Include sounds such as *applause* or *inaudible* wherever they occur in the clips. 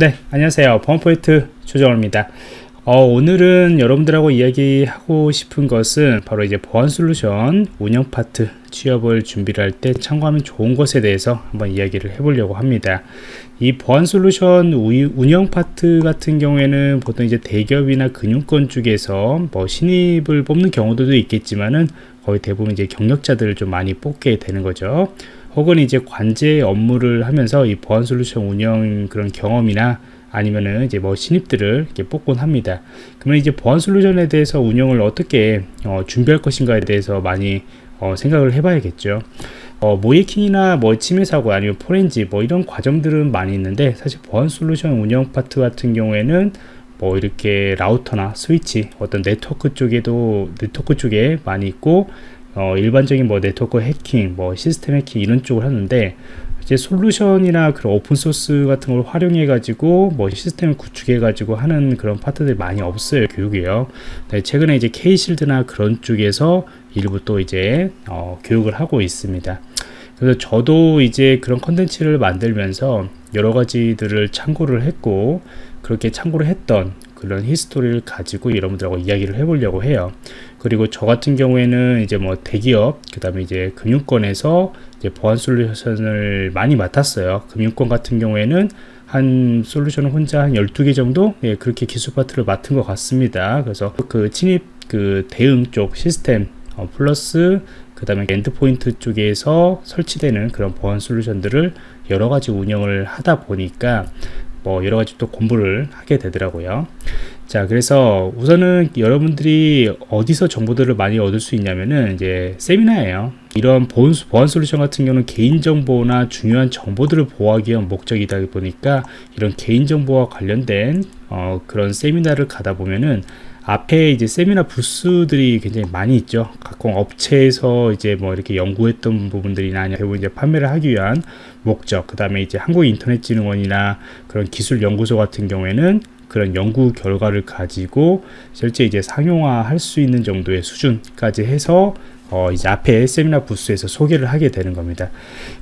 네 안녕하세요 범포인트 조정호입니다 어, 오늘은 여러분들하고 이야기하고 싶은 것은 바로 이제 보안 솔루션 운영 파트 취업을 준비를 할 때 참고하면 좋은 것에 대해서 한번 이야기를 해보려고 합니다. 이 보안 솔루션 운영 파트 같은 경우에는 보통 이제 대기업이나 금융권 쪽에서 뭐 신입을 뽑는 경우도 있겠지만은 거의 대부분 이제 경력자들을 좀 많이 뽑게 되는 거죠. 혹은 이제 관제 업무를 하면서 이 보안 솔루션 운영 그런 경험이나 아니면은 이제 뭐 신입들을 이렇게 뽑곤 합니다. 그러면 이제 보안 solution에 대해서 운영을 어떻게 어, 준비할 것인가에 대해서 많이 어, 생각을 해봐야겠죠. 어, 모의해킹이나 뭐 침해 사고 아니면 포렌지 뭐 이런 과정들은 많이 있는데 사실 보안 솔루션 운영 파트 같은 경우에는 뭐 이렇게 라우터나 스위치 어떤 네트워크 쪽에도 네트워크 쪽에 많이 있고 어, 일반적인 뭐 네트워크 해킹 뭐 시스템 해킹 이런 쪽을 하는데 이제 solution이나 그런 open source 같은 걸 활용해 가지고 뭐 시스템을 구축해 가지고 하는 그런 파트들이 많이 없어요 교육이요. 네, 최근에 이제 K-Shield나 그런 쪽에서 일부 또 이제 어, 교육을 하고 있습니다. 그래서 저도 이제 그런 컨텐츠를 만들면서 여러 가지들을 참고를 했고 그렇게 참고를 했던 그런 history를 가지고 여러분들하고 이야기를 해보려고 해요. 그리고 저 같은 경우에는 이제 뭐 대기업, 그 다음에 이제 금융권에서 이제 보안 solution을 많이 맡았어요. 금융권 같은 경우에는 한 solution을 혼자 한 12개 정도 예, 그렇게 기술 파트를 맡은 것 같습니다. 그래서 그 침입 그 대응 쪽 시스템 어, 플러스 그 다음에 endpoint 쪽에서 설치되는 그런 보안 solution들을 여러 가지 운영을 하다 보니까 뭐 여러 가지 또 공부를 하게 되더라고요. 자, 그래서 우선은 여러분들이 어디서 정보들을 많이 얻을 수 있냐면은 이제 세미나예요. 이런 보안, 보안 솔루션 같은 경우는 개인정보나 중요한 정보들을 보호하기 위한 목적이다 보니까 이런 개인정보와 관련된 어, 그런 세미나를 가다 보면은 앞에 이제 세미나 부스들이 굉장히 많이 있죠. 각 업체에서 이제 뭐 이렇게 연구했던 부분들이나 아니면 이제 판매를 하기 위한 목적, 그 다음에 이제 한국인터넷진흥원이나 그런 기술연구소 같은 경우에는 그런 연구 결과를 가지고 실제 이제 상용화 할 수 있는 정도의 수준까지 해서 어 이제 앞에 세미나 부스에서 소개를 하게 되는 겁니다.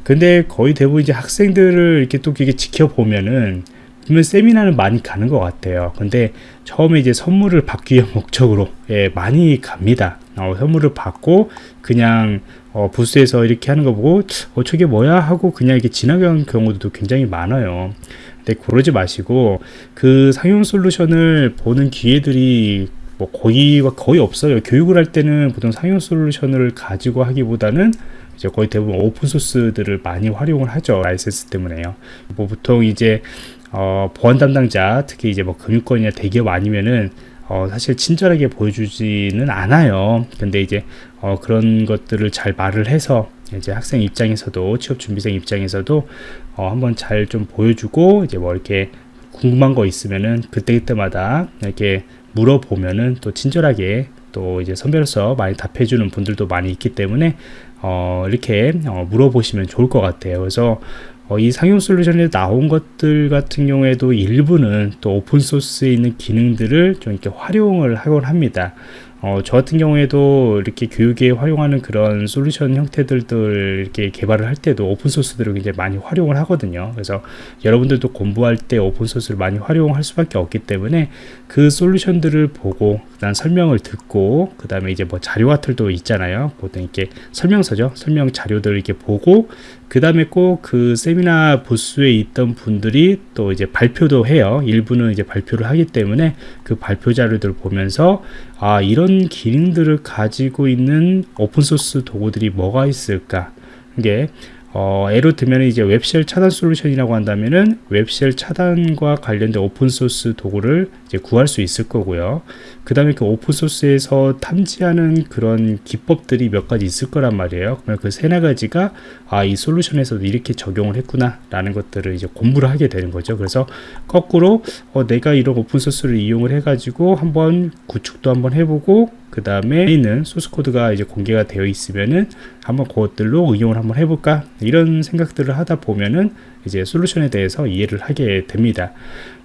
근데 거의 대부분 이제 학생들을 이렇게 또 이게 지켜보면은 그러면 세미나는 많이 가는 것 같아요. 근데 처음에 이제 선물을 받기 위한 *laughs* 목적으로 예, 많이 갑니다. 어, 선물을 받고 그냥 어, 부스에서 이렇게 하는 거 보고 어 저게 뭐야? 하고 그냥 이렇게 지나가는 경우도 굉장히 많아요. 근데 그러지 마시고 그 상용 solution을 보는 기회들이 뭐 거의 거의 없어요. 교육을 할 때는 보통 상용 solution을 가지고 하기보다는 이제 거의 대부분 open source들을 많이 활용을 하죠. 라이센스 때문에요. 뭐 보통 이제 어, 보안 담당자 특히 이제 뭐 금융권이나 대기업 아니면은 어, 사실 친절하게 보여주지는 않아요. 근데 이제 어, 그런 것들을 잘 말을 해서 이제 학생 입장에서도 취업 준비생 입장에서도 어, 한번 잘 좀 보여주고 이제 뭐 이렇게 궁금한 거 있으면은 그때 그때마다 이렇게 물어보면은 또 친절하게 또 이제 선배로서 많이 답해주는 분들도 많이 있기 때문에 어, 이렇게 어, 물어보시면 좋을 것 같아요. 그래서 어, 이 상용 솔루션에 나온 것들 같은 경우에도 일부는 또 오픈소스에 있는 기능들을 좀 이렇게 활용을 하곤 합니다. 어, 저 같은 경우에도 이렇게 교육에 활용하는 그런 솔루션 형태들을 이렇게 개발을 할 때도 오픈소스들을 굉장히 많이 활용을 하거든요. 그래서 여러분들도 공부할 때 오픈소스를 많이 활용할 수밖에 없기 때문에 그 솔루션들을 보고 그다음 설명을 듣고 그 다음에 이제 뭐 자료 같은 도 있잖아요. 보통 이렇게 설명서죠. 설명 자료들을 이렇게 보고 그 다음에 꼭 그 세미 나 부스에 있던 분들이 또 이제 발표도 해요. 일부는 이제 발표를 하기 때문에 그 발표 자료들을 보면서 아 이런 기능들을 가지고 있는 open source 도구들이 뭐가 있을까 이게 어, 예로 들면 이제 web shell 차단 솔루션이라고 한다면은 web shell 차단과 관련된 open source 도구를 이제 구할 수 있을 거고요. 그 다음에 그 open source에서 탐지하는 그런 기법들이 몇 가지 있을 거란 말이에요. 그러면 그 세네 가지가 아, 이 솔루션에서도 이렇게 적용을 했구나 라는 것들을 이제 공부를 하게 되는 거죠. 그래서 거꾸로 어, 내가 이런 오픈소스를 이용을 해가지고 한번 구축도 한번 해보고 그 다음에 있는 소스 코드가 이제 공개가 되어 있으면은 한번 그것들로 응용을 한번 해볼까 이런 생각들을 하다 보면은 이제 솔루션에 대해서 이해를 하게 됩니다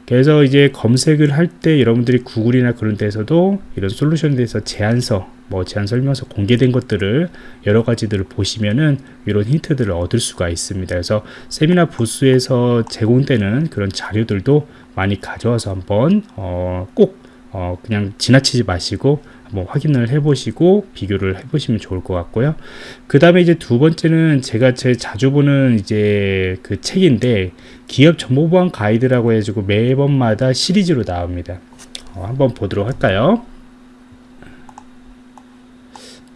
그래서 이제 검색을 할 때 여러분들이 구글이나 그런 데서도 이런 솔루션에 대해서 제안서 뭐 제안 설명서 공개된 것들을 여러 가지들을 보시면은 이런 힌트들을 얻을 수가 있습니다. 그래서 세미나 부스에서 제공되는 그런 자료들도 많이 가져와서 한번 어, 꼭 어, 그냥 지나치지 마시고 한번 확인을 해보시고 비교를 해보시면 좋을 것 같고요. 그 다음에 이제 두 번째는 제가 제일 자주 보는 이제 그 책인데 기업 정보보안 가이드라고 해가지고 매번마다 시리즈로 나옵니다. 어, 한번 보도록 할까요?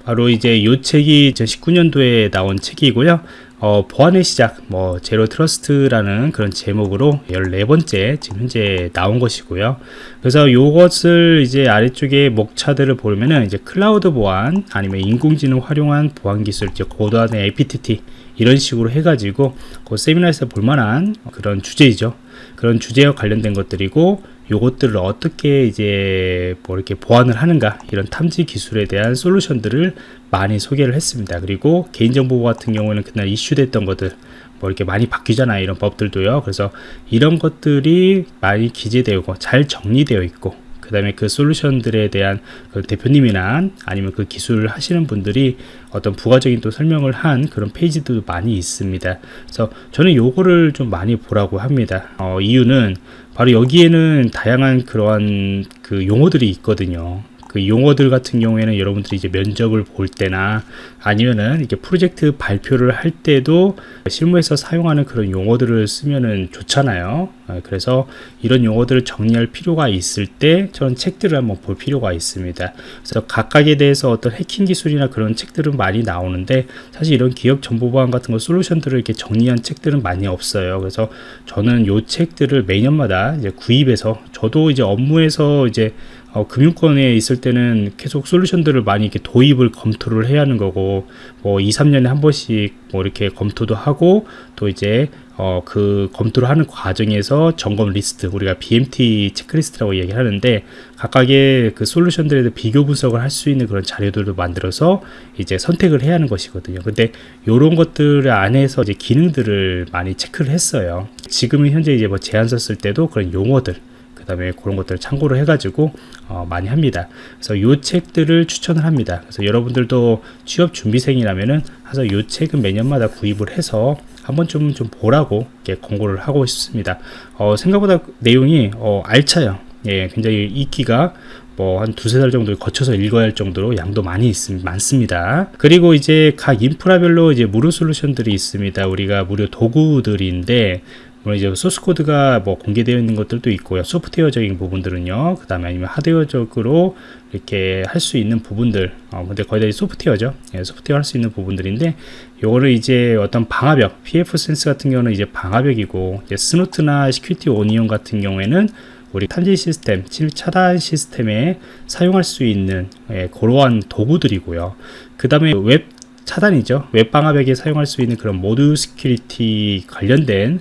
바로 이제 이 책이 2019년도에 나온 책이고요. 어, 보안의 시작, 뭐, zero trust라는 그런 제목으로 14번째 지금 현재 나온 것이고요. 그래서 이것을 이제 아래쪽에 목차들을 보면은 이제 클라우드 보안, 아니면 인공지능 활용한 보안 기술, 이제 고도화된 APT, 이런 식으로 해가지고 그 세미나에서 볼만한 그런 주제이죠. 그런 주제와 관련된 것들이고 요것들을 어떻게 이제 뭐 이렇게 보완을 하는가 이런 탐지 기술에 대한 솔루션들을 많이 소개를 했습니다. 그리고 개인정보 같은 경우에는 그날 이슈됐던 것들 뭐 이렇게 많이 바뀌잖아요. 이런 법들도요. 그래서 이런 것들이 많이 기재되고 잘 정리되어 있고 그 다음에 그 솔루션들에 대한 그 대표님이나 아니면 그 기술을 하시는 분들이 어떤 부가적인 또 설명을 한 그런 페이지도 많이 있습니다. 그래서 저는 요거를 좀 많이 보라고 합니다. 어, 이유는 바로 여기에는 다양한 그러한 그 용어들이 있거든요. 그 용어들 같은 경우에는 여러분들이 이제 면접을 볼 때나 아니면은 이렇게 프로젝트 발표를 할 때도 실무에서 사용하는 그런 용어들을 쓰면은 좋잖아요. 어, 그래서 이런 용어들을 정리할 필요가 있을 때 저는 책들을 한번 볼 필요가 있습니다. 그래서 각각에 대해서 어떤 해킹 기술이나 그런 책들은 많이 나오는데 사실 이런 기업 정보 보안 같은 거 솔루션들을 이렇게 정리한 책들은 많이 없어요. 그래서 저는 요 책들을 매년마다 이제 구입해서 저도 이제 업무에서 이제 어, 금융권에 있을 때는 계속 솔루션들을 많이 이렇게 도입을 검토를 해야 하는 거고 뭐 2, 3년에 한 번씩 뭐 이렇게 검토도 하고 또 이제 어, 그 검토를 하는 과정에서 점검 리스트 우리가 BMT 체크리스트라고 얘기하는데 각각의 그 솔루션들에 대해 비교 분석을 할 수 있는 그런 자료들도 만들어서 이제 선택을 해야 하는 것이거든요. 근데 이런 것들 안에서 이제 기능들을 많이 체크를 했어요. 지금은 현재 이제 뭐 제안서 쓸 때도 그런 용어들 그 다음에 그런 것들을 참고를 해가지고 어, 많이 합니다. 그래서 이 책들을 추천을 합니다. 그래서 여러분들도 취업 준비생이라면은 하서 이 책은 매년마다 구입을 해서 한번 좀, 좀 보라고 이렇게 권고를 하고 싶습니다. 어, 생각보다 내용이 어, 알차요. 예, 굉장히 읽기가 뭐 한 두세 달 정도 거쳐서 읽어야 할 정도로 양도 많이 있습, 많습니다. 그리고 이제 각 인프라별로 이제 무료 솔루션들이 있습니다. 우리가 무료 도구들인데 물론 이제 소스 코드가 뭐 공개되어 있는 것들도 있고요. 소프트웨어적인 부분들은요. 그 다음에 아니면 하드웨어적으로 이렇게 할 수 있는 부분들. 어, 근데 거의 다 소프트웨어죠. 예, 소프트웨어 할 수 있는 부분들인데, 요거를 이제 어떤 방화벽, pfSense 같은 경우는 이제 방화벽이고, 이제 Snort나 Security Onion 같은 경우에는 우리 탐지 시스템, 차단 시스템에 사용할 수 있는 예, 그러한 도구들이고요. 그 다음에 웹 차단이죠. 웹 방화벽에 사용할 수 있는 그런 ModSecurity 관련된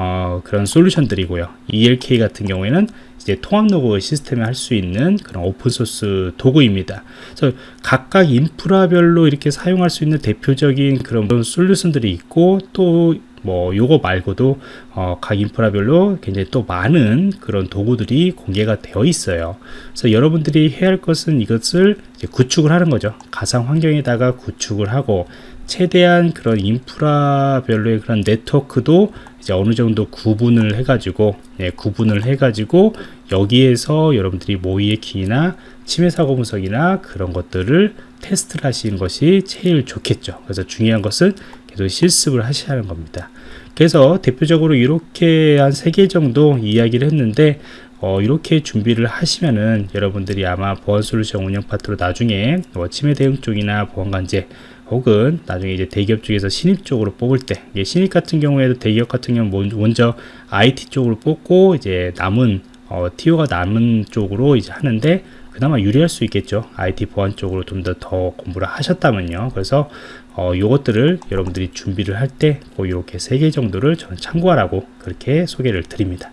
어, 그런 솔루션들이고요. ELK 같은 경우에는 이제 통합 로그 시스템에 할 수 있는 그런 오픈소스 도구입니다. 그래서 각각 인프라별로 이렇게 사용할 수 있는 대표적인 그런 솔루션들이 있고 또 뭐 요거 말고도 어, 각 인프라별로 굉장히 또 많은 그런 도구들이 공개가 되어 있어요. 그래서 여러분들이 해야 할 것은 이것을 구축을 하는 거죠. 가상 환경에다가 구축을 하고 최대한 그런 인프라별로의 그런 네트워크도 이제 어느 정도 구분을 해가지고 예, 구분을 해가지고 여기에서 여러분들이 모의의 키나 침해 사고 분석이나 그런 것들을 테스트를 하시는 것이 제일 좋겠죠. 그래서 중요한 것은 계속 실습을 하셔야 하는 겁니다. 그래서 대표적으로 이렇게 한 세 개 정도 이야기를 했는데 어, 이렇게 준비를 하시면은 여러분들이 아마 보안 솔루션 운영 파트로 나중에 뭐 침해 대응 쪽이나 보안 관제 혹은 나중에 이제 대기업 쪽에서 신입 쪽으로 뽑을 때 신입 같은 경우에도 대기업 같은 경우 먼저 IT 쪽으로 뽑고 이제 남은 어, 티오가 남은 쪽으로 이제 하는데 그나마 유리할 수 있겠죠 IT 보안 쪽으로 좀 더 더 공부를 하셨다면요 그래서 어, 요것들을 여러분들이 준비를 할 때 이렇게 세 개 정도를 저는 참고하라고 그렇게 소개를 드립니다